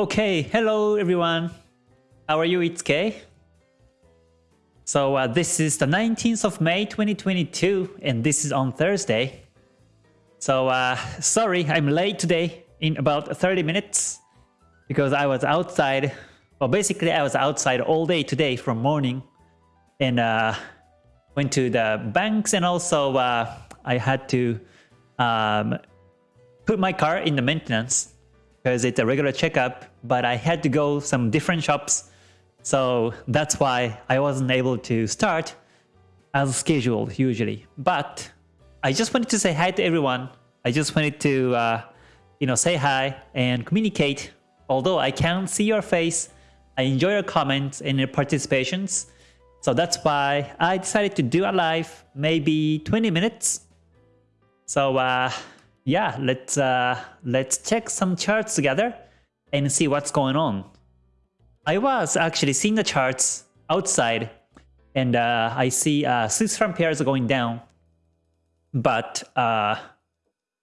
Okay, hello everyone. How are you? It's Kay. So uh, this is the 19th of May 2022 and this is on Thursday. So uh, sorry, I'm late today in about 30 minutes because I was outside. Well, basically I was outside all day today from morning and uh, went to the banks and also uh, I had to um, put my car in the maintenance because it's a regular checkup, but I had to go some different shops. So that's why I wasn't able to start as scheduled usually. But I just wanted to say hi to everyone. I just wanted to, uh, you know, say hi and communicate. Although I can't see your face, I enjoy your comments and your participations. So that's why I decided to do a live, maybe 20 minutes. So uh, yeah, let's uh, let's check some charts together and see what's going on. I was actually seeing the charts outside and uh, I see uh, Swiss franc pairs are going down. But uh,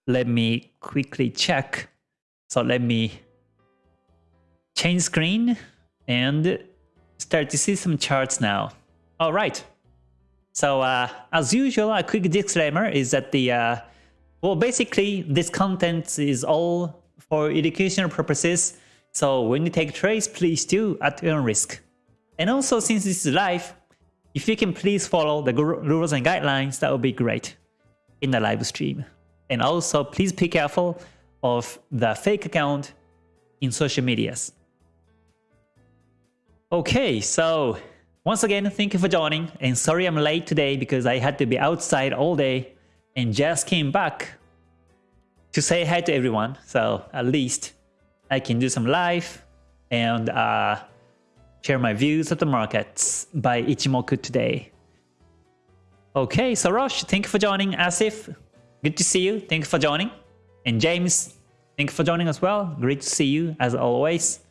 let me quickly check. So let me change screen and start to see some charts now. All right. So uh, as usual, a quick disclaimer is that the uh, well, basically, this content is all for educational purposes, so when you take trades, please do at your own risk. And also, since this is live, if you can please follow the rules and guidelines, that would be great in the live stream. And also, please be careful of the fake account in social medias. Okay, so once again, thank you for joining. And sorry I'm late today because I had to be outside all day and just came back to say hi to everyone. So at least I can do some live and uh, share my views of the markets by Ichimoku today. Okay, so Rosh, thank you for joining. Asif, good to see you. Thank you for joining. And James, thank you for joining as well. Great to see you as always.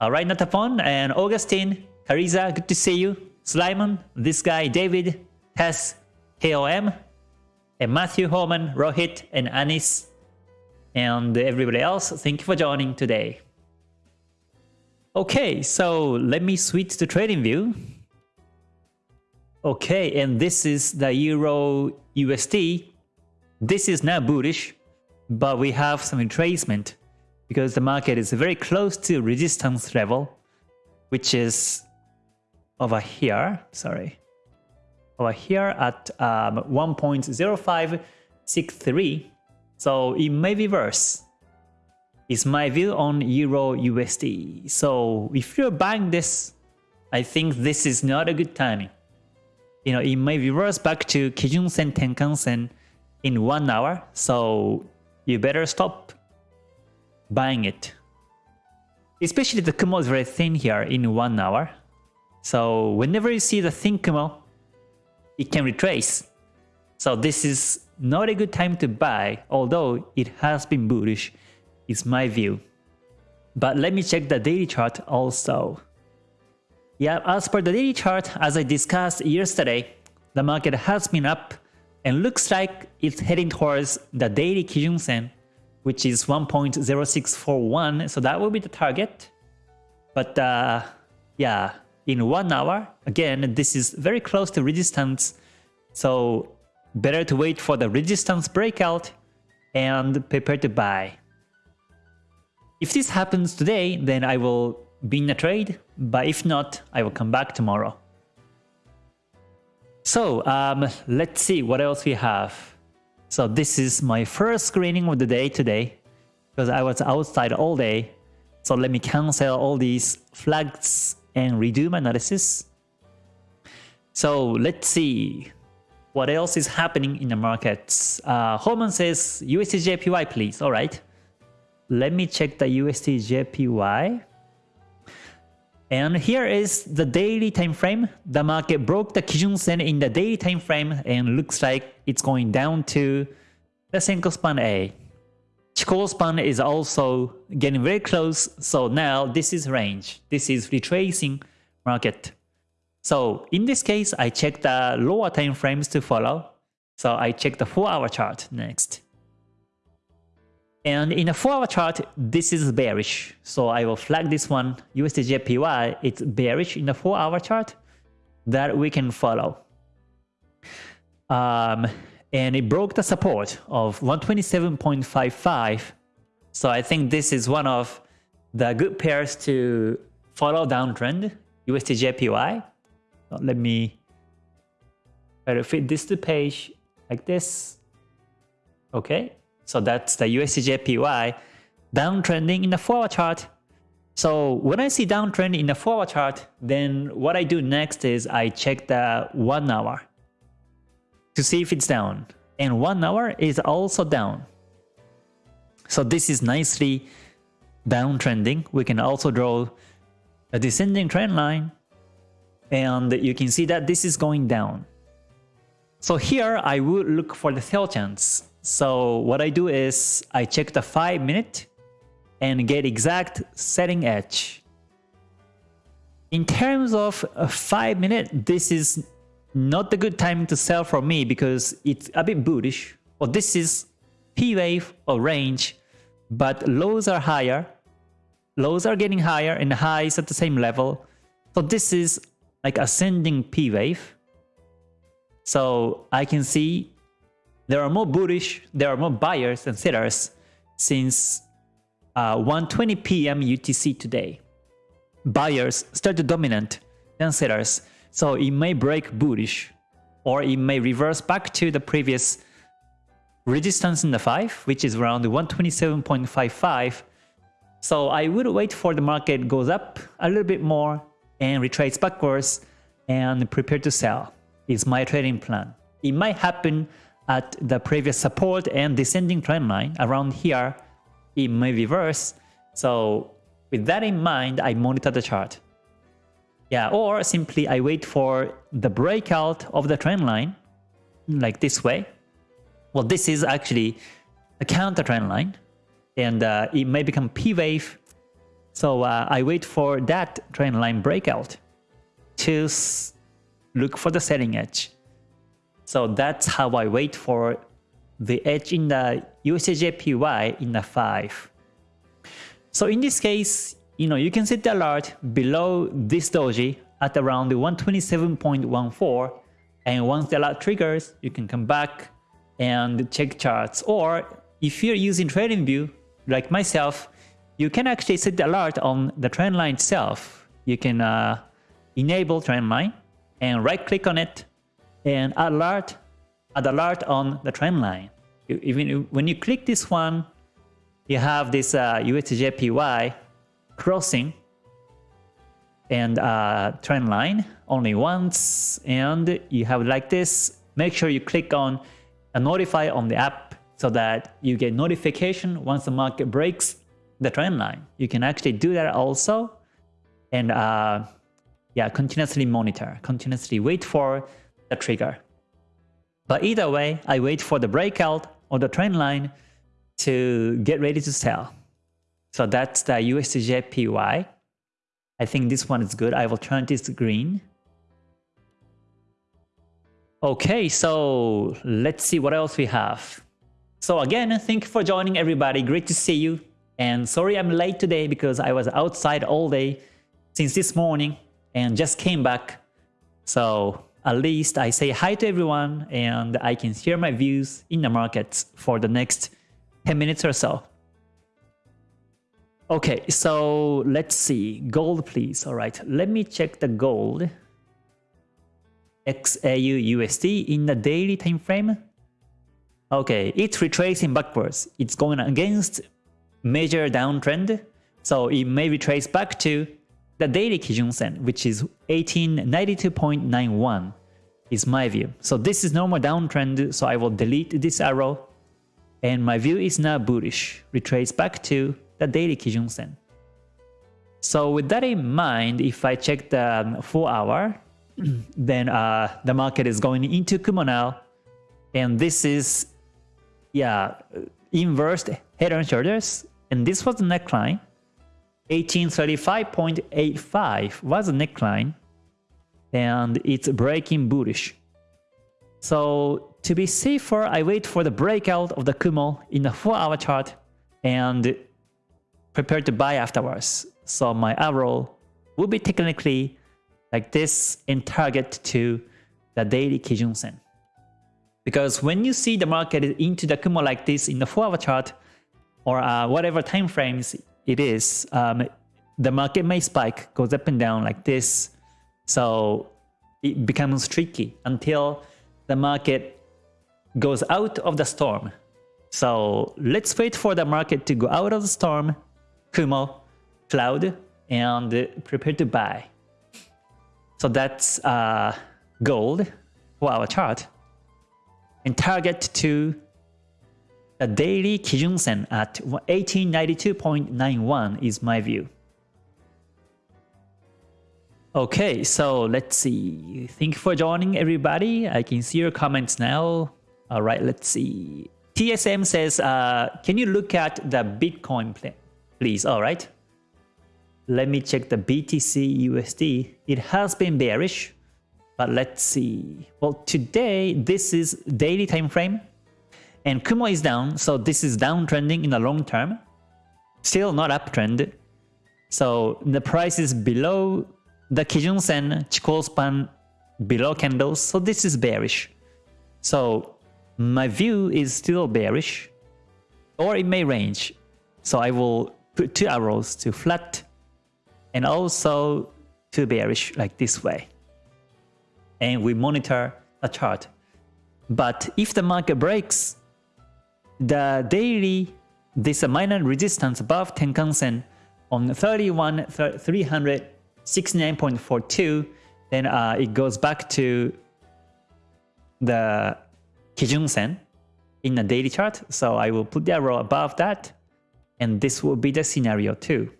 All right, Natapon and Augustine, Kariza, good to see you. Slimon, this guy, David, Tess, KOM, and Matthew Holman, Rohit, and Anis, and everybody else, thank you for joining today. Okay, so let me switch to TradingView. Okay, and this is the Euro USD. This is now bullish, but we have some retracement because the market is very close to resistance level, which is over here. Sorry over here at um, 1.0563. So it may be worse. Is my view on Euro USD. So if you're buying this, I think this is not a good timing. You know, it may reverse back to Kijun Sen Tenkan Sen in one hour. So you better stop buying it. Especially the Kumo is very thin here in one hour. So whenever you see the thin Kumo, it can retrace. So this is not a good time to buy, although it has been bullish, is my view. But let me check the daily chart also. Yeah, as per the daily chart, as I discussed yesterday, the market has been up and looks like it's heading towards the daily Kijun Sen, which is 1.0641, so that will be the target. But uh, yeah, in one hour. Again, this is very close to resistance, so better to wait for the resistance breakout and prepare to buy. If this happens today, then I will be in a trade, but if not, I will come back tomorrow. So um, let's see what else we have. So this is my first screening of the day today because I was outside all day. So let me cancel all these flags and redo my analysis. So let's see what else is happening in the markets. Uh, Holman says USDJPY please. All right. Let me check the USDJPY. And here is the daily time frame. The market broke the Kijun Sen in the daily time frame and looks like it's going down to the Senkou span A. Chikou span is also getting very close. So now this is range. This is retracing market. So in this case, I check the lower time frames to follow. So I check the 4 hour chart next. And in a 4-hour chart, this is bearish. So I will flag this one, USDJPY, it's bearish in the 4-hour chart that we can follow. Um, and it broke the support of 127.55. So I think this is one of the good pairs to follow downtrend, USDJPY. Let me try to fit this to page like this. Okay, so that's the USDJPY downtrending in the 4-hour chart. So when I see downtrend in the 4-hour chart, then what I do next is I check the 1 hour to see if it's down. And 1 hour is also down. So this is nicely downtrending. We can also draw a descending trend line and you can see that this is going down. So here I would look for the sell chance. So what I do is I check the 5 minute and get exact setting edge. In terms of a 5 minute, this is not the good time to sell for me because it's a bit bullish. Well, this is P wave or range, but lows are higher. Lows are getting higher and highs at the same level. So this is like ascending P wave. So I can see there are more bullish, there are more buyers than sellers since uh, 1.20 p.m. UTC today. Buyers start to dominant than sellers, so it may break bullish or it may reverse back to the previous resistance in the 5, which is around 127.55. So I would wait for the market goes up a little bit more and retrace backwards and prepare to sell is my trading plan. It might happen at the previous support and descending trend line around here, it may reverse. So with that in mind, I monitor the chart. Yeah, or simply I wait for the breakout of the trend line, like this way. Well, this is actually a counter trend line, and uh, it may become P wave. So uh, I wait for that trend line breakout to look for the selling edge. So that's how I wait for the edge in the USDJPY in the 5. So in this case, you know, you can set the alert below this doji at around 127.14 and once the alert triggers, you can come back and check charts or if you're using TradingView like myself, you can actually set the alert on the trend line itself. You can uh, enable trend line and right click on it and alert, add alert on the trend line. Even when you click this one, you have this uh, USDJPY crossing and uh, trend line only once and you have like this make sure you click on a notify on the app so that you get notification once the market breaks the trend line you can actually do that also and uh, yeah continuously monitor continuously wait for the trigger. But either way, I wait for the breakout or the trend line to get ready to sell. So that's the USDJPY. I think this one is good. I will turn this green. Okay, so let's see what else we have. So again, thank you for joining everybody. Great to see you. And sorry I'm late today because I was outside all day since this morning and just came back. So at least I say hi to everyone and I can share my views in the markets for the next 10 minutes or so. Okay, so let's see. Gold, please. All right, let me check the gold. XAU USD in the daily time frame. Okay, it's retracing backwards. It's going against major downtrend. So it may retrace back to the daily Kijun Sen, which is 1892.91 is my view. So this is normal downtrend, so I will delete this arrow. And my view is now bullish, retrace back to the daily Kijun Sen. So with that in mind, if I check the 4 hour, then uh, the market is going into Kumo now. And this is, yeah, inverse head and shoulders. And this was the neckline. 1835.85 was the neckline and it's breaking bullish. So to be safer, I wait for the breakout of the Kumo in the 4 hour chart and prepare to buy afterwards. So my arrow will be technically like this in target to the daily Kijun Sen. Because when you see the market into the Kumo like this in the 4 hour chart or uh, whatever time frames it is, um, the market may spike, goes up and down like this. So it becomes tricky until the market goes out of the storm. So let's wait for the market to go out of the storm, Kumo, cloud, and prepare to buy. So that's uh, gold for our chart. And target to the daily Kijun Sen at 1892.91 is my view. Okay, so let's see. Thank you for joining everybody. I can see your comments now. All right, let's see. TSM says, uh, can you look at the Bitcoin plan, please? All right. Let me check the BTC USD. It has been bearish, but let's see. Well, today, this is daily time frame and Kumo is down. So this is downtrending in the long term. Still not uptrend. So the price is below the Kijun Sen Chikou span below candles. So this is bearish. So my view is still bearish or it may range. So I will put two arrows to flat and also to bearish like this way. And we monitor a chart. But if the market breaks the daily, this minor resistance above Tenkan Sen on 31 369.42, then uh, it goes back to the Kijun Sen in the daily chart. So I will put the arrow above that, and this will be the scenario too.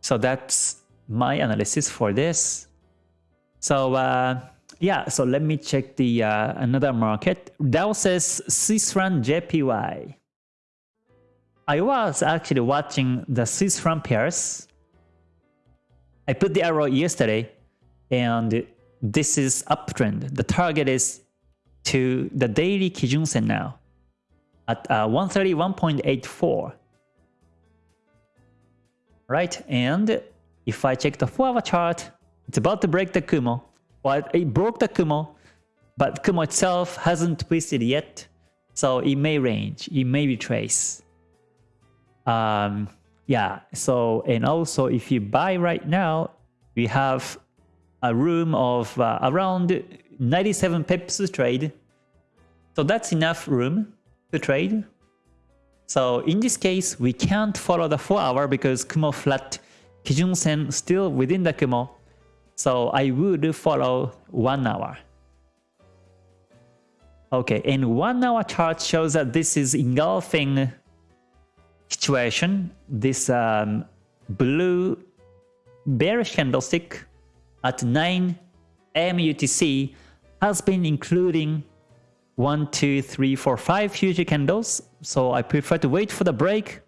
So that's my analysis for this. So uh, yeah, so let me check the uh, another market. Dow says Swiss franc JPY. I was actually watching the Swiss franc pairs. I put the arrow yesterday, and this is uptrend. The target is to the daily Kijun Sen now at uh, 131.84 right? And if I check the 4-hour chart, it's about to break the Kumo. Well, it broke the Kumo, but Kumo itself hasn't twisted yet, so it may range, it may retrace. Um, yeah, so, and also if you buy right now, we have a room of uh, around 97 pips to trade. So that's enough room to trade. So in this case, we can't follow the 4 hour because Kumo flat Kijun Sen still within the Kumo. So I would follow 1 hour. Okay, and 1 hour chart shows that this is engulfing situation. This um, blue bearish candlestick at 9 AM UTC has been including one, two, three, four, five future candles. So I prefer to wait for the break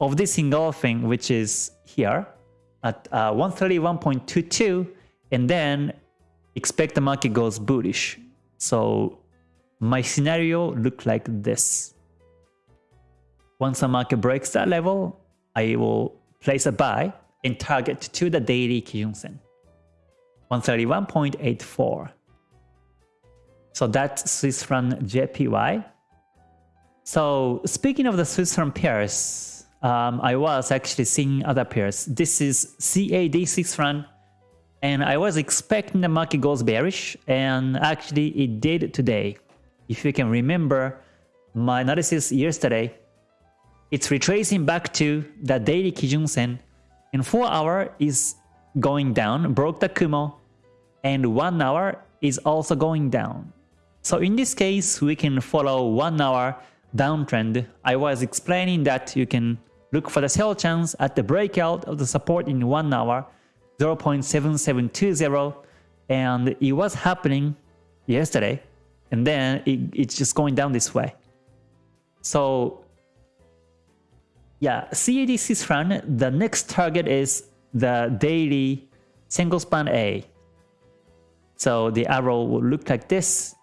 of this engulfing, which is here at uh, 131.22, and then expect the market goes bullish. So my scenario look like this. Once the market breaks that level, I will place a buy and target to the daily Kijun Sen. 131.84. So that's Swiss franc JPY. So speaking of the Swiss franc pairs, um, I was actually seeing other pairs. This is CAD Swiss franc, and I was expecting the market goes bearish, and actually it did today. If you can remember my analysis yesterday, it's retracing back to the daily Kijun Sen, and 4 hour is going down, broke the Kumo, and 1 hour is also going down. So in this case, we can follow 1 hour downtrend. I was explaining that you can look for the sell chance at the breakout of the support in 1 hour 0.7720 and it was happening yesterday and then it, it's just going down this way. So yeah, CAD Swiss franc, the next target is the daily Senkou span A. So the arrow will look like this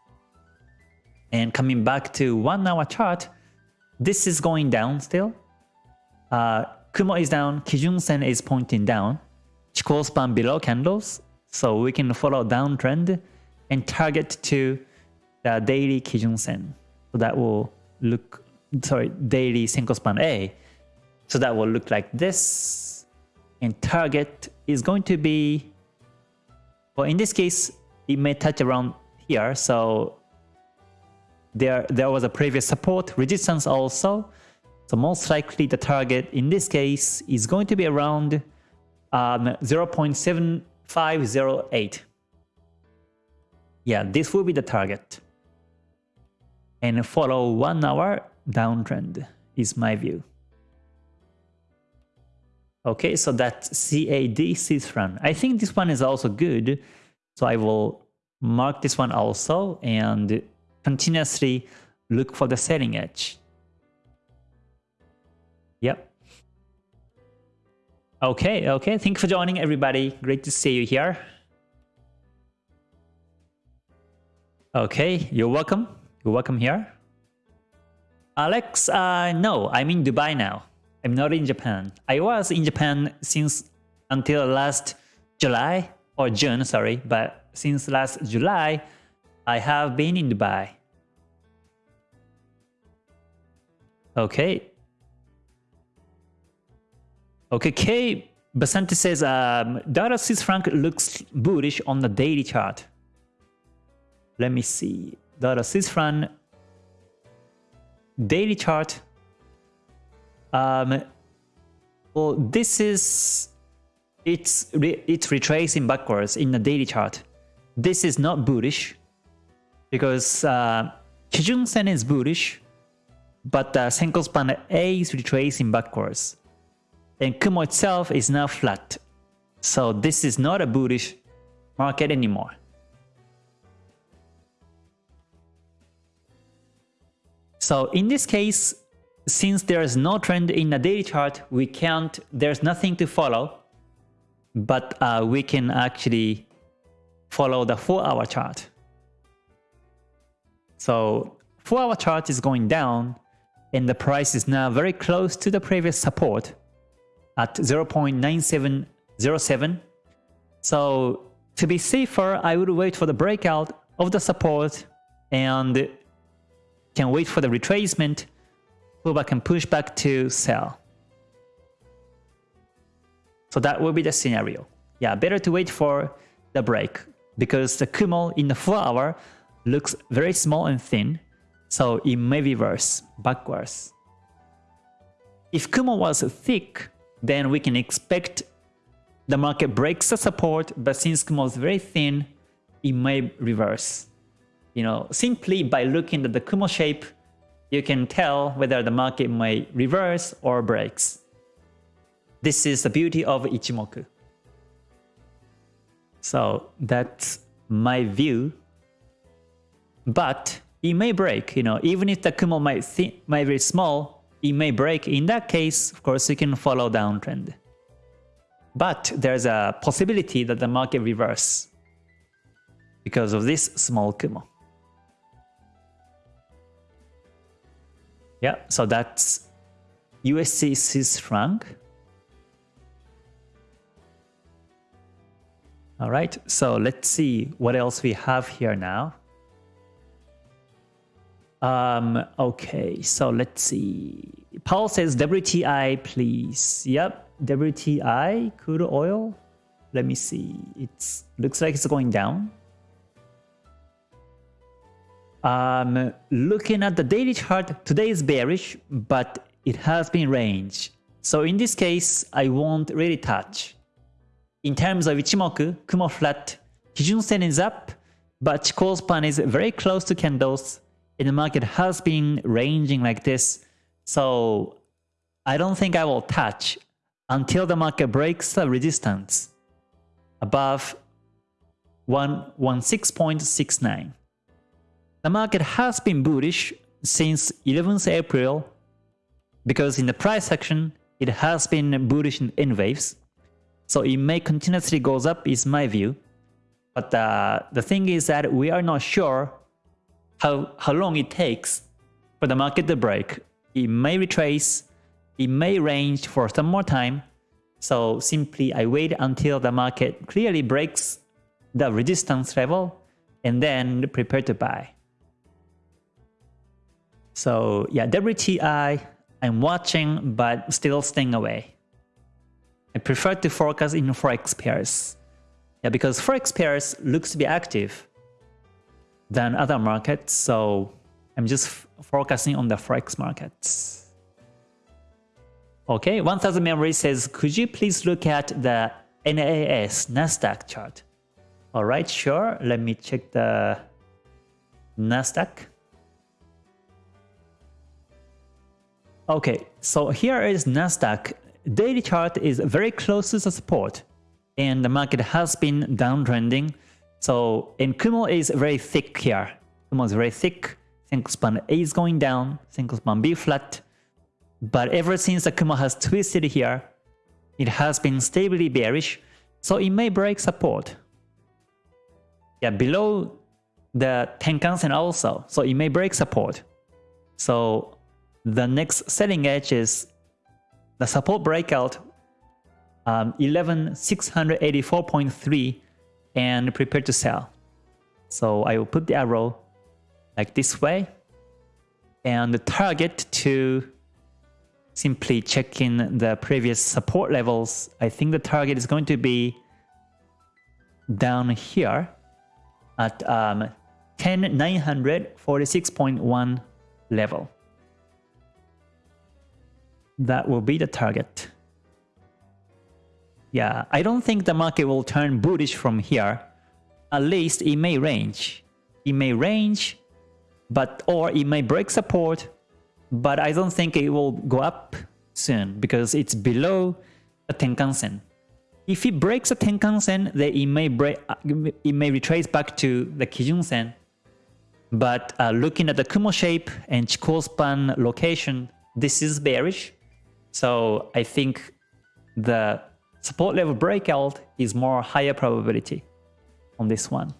and coming back to one hour chart, this is going down still. Uh, Kumo is down, Kijun Sen is pointing down. Chikou span below candles, so we can follow downtrend and target to the daily Kijun Sen. So that will look, sorry, daily Senkou span A. So that will look like this. And target is going to be, well, in this case, it may touch around here. So there, there was a previous support, resistance also. So most likely the target in this case is going to be around um, 0.7508. Yeah, this will be the target. And follow one hour downtrend is my view. Okay, so that's CAD Swiss franc. I think this one is also good. So I will mark this one also and continuously look for the selling edge. Yep. Okay, okay. Thank you for joining everybody. Great to see you here. Okay, you're welcome. You're welcome here. Alex, uh, no, I'm in Dubai now. I'm not in Japan. I was in Japan since until last July or June, sorry, but since last July, I have been in Dubai. Okay. Okay, K Basanti says um, dollar Swiss franc looks bullish on the daily chart. Let me see. Dollar Swiss franc daily chart. Um, well, this is it's re it's retracing backwards in the daily chart. This is not bullish because uh, Kijun Sen is bullish, but the Senkou span A is retracing backwards. And Kumo itself is now flat. So this is not a bullish market anymore. So in this case, since there is no trend in the daily chart, we can't, there's nothing to follow, but uh, we can actually follow the 4 hour chart. So 4 hour chart is going down and the price is now very close to the previous support at 0.9707. So to be safer, I would wait for the breakout of the support and can wait for the retracement, pull back and push back to sell. So that will be the scenario. Yeah, better to wait for the break because the Kumo in the 4 hour looks very small and thin, so it may reverse backwards. If Kumo was thick, then we can expect the market breaks the support, but since Kumo is very thin, it may reverse. You know, simply by looking at the Kumo shape, you can tell whether the market may reverse or breaks. This is the beauty of Ichimoku. So that's my view. But it may break, you know, even if the Kumo might, might be small, it may break. In that case, of course, you can follow downtrend. But there's a possibility that the market reverse because of this small Kumo. Yeah, so that's USD Swiss franc. All right, so let's see what else we have here now. Um, okay, so let's see. Paul says WTI, please. Yep, WTI, crude oil. Let me see. It looks like it's going down. Um, looking at the daily chart, today is bearish, but it has been range. So in this case, I won't really touch. In terms of Ichimoku, Kumo flat, Kijun Sen is up, but Chikou span is very close to candles, and the market has been ranging like this. So I don't think I will touch until the market breaks the resistance above 116.69. The market has been bullish since 11th April because in the price section, it has been bullish in, waves. So it may continuously goes up is my view. But uh, the thing is that we are not sure how, how long it takes for the market to break it may retrace, it may range for some more time. So simply I wait until the market clearly breaks the resistance level and then prepare to buy. So yeah, WTI, I'm watching but still staying away. I prefer to focus in Forex pairs. Yeah, because Forex pairs looks to be active than other markets, so I'm just focusing on the Forex markets. Okay, 1000 Memory says, could you please look at the NAS Nasdaq chart? Alright, sure. Let me check the Nasdaq. Okay, so here is Nasdaq. Daily chart is very close to the support and the market has been downtrending. So, and Kumo is very thick here. Kumo is very thick. Senkou span A is going down, Senkou span B flat. But ever since the Kumo has twisted here, it has been stably bearish, so it may break support yeah, below the Tenkan-sen also. So it may break support. So the next selling edge is the support breakout um, 11684.3 and prepare to sell. So I will put the arrow like this way and the target to simply check in the previous support levels. I think the target is going to be down here at um, 10946.1 level. That will be the target. Yeah, I don't think the market will turn bullish from here. At least it may range. It may range, but or it may break support, but I don't think it will go up soon because it's below the Tenkan-sen. If it breaks a Tenkan-sen, then it may break, uh, it may retrace back to the Kijun-sen. But uh, looking at the Kumo shape and Chikou span location, this is bearish. So I think the support level breakout is more higher probability on this one.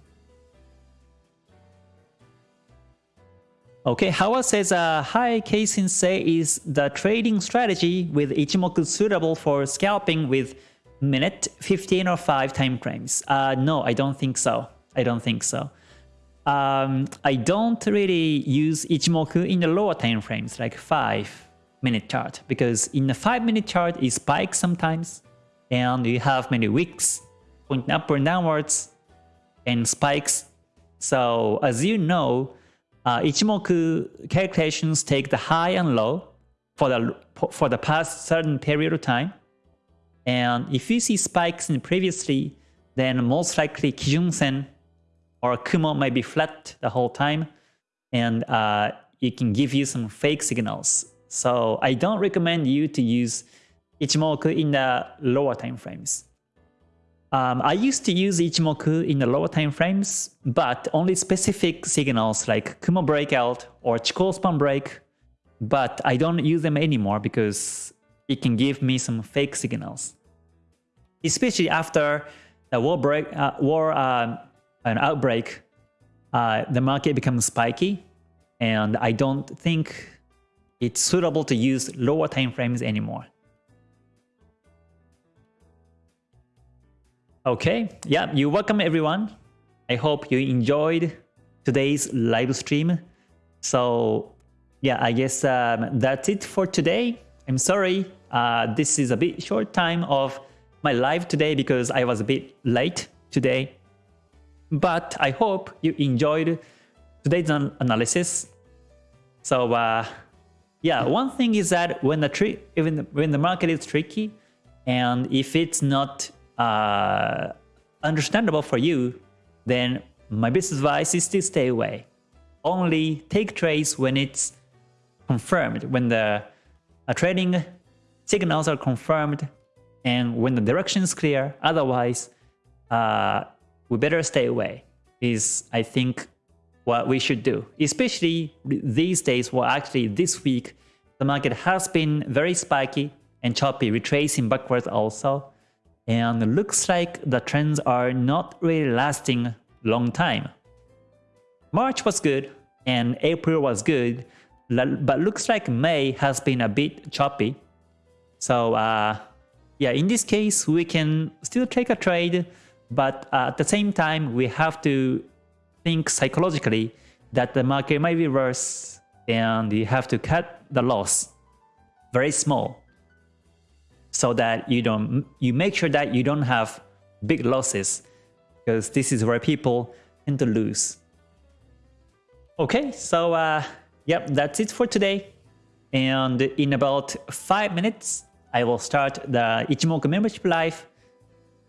Okay, Howard says, uh, Hi, K-Sensei, is the trading strategy with Ichimoku suitable for scalping with minute, 15 or 5 time frames? Uh, no, I don't think so. I don't think so. Um, I don't really use Ichimoku in the lower time frames, like 5 minute chart, because in the 5 minute chart it spikes sometimes, and you have many wicks pointing up and downwards, and spikes. So as you know, uh, Ichimoku calculations take the high and low for the for the past certain period of time, and if you see spikes in previously, then most likely Kijun-sen or Kumo might be flat the whole time, and uh, it can give you some fake signals. So I don't recommend you to use Ichimoku in the lower time frames. Um, I used to use Ichimoku in the lower time frames, but only specific signals like Kumo breakout or Chikou span break, but I don't use them anymore because it can give me some fake signals. Especially after the war break, uh, war uh, an outbreak, uh, the market becomes spiky, and I don't think it's suitable to use lower time frames anymore. Okay, yeah, you welcome everyone. I hope you enjoyed today's live stream. So yeah, I guess um, that's it for today. I'm sorry uh, this is a bit short time of my live today because I was a bit late today. But I hope you enjoyed today's analysis. So uh, yeah, one thing is that when the even when the market is tricky, and if it's not uh, understandable for you, then my best advice is to stay away. Only take trades when it's confirmed, when the uh, trading signals are confirmed and when the direction is clear, otherwise, uh, we better stay away is, I think, what we should do. Especially these days, well actually this week, the market has been very spiky and choppy, retracing backwards also. And looks like the trends are not really lasting long time. March was good and April was good. but looks like May has been a bit choppy. So uh, yeah, in this case, we can still take a trade, but uh, at the same time, we have to think psychologically that the market might be worse and you have to cut the loss very small so that you don't you make sure that you don't have big losses because this is where people tend to lose. Okay, so uh, yep, that's it for today. And in about 5 minutes, I will start the Ichimoku membership live.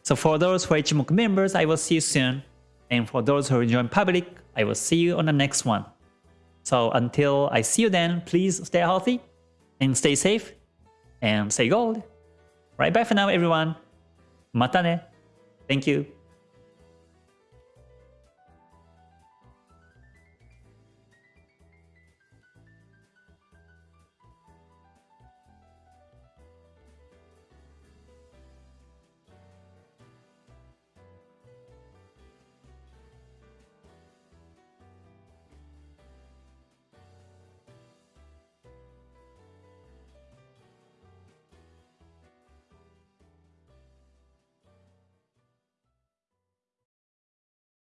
So for those who are Ichimoku members, I will see you soon. And for those who join public, I will see you on the next one. So until I see you then, please stay healthy and stay safe and stay gold. Right, bye for now everyone. Mata ne. Thank you.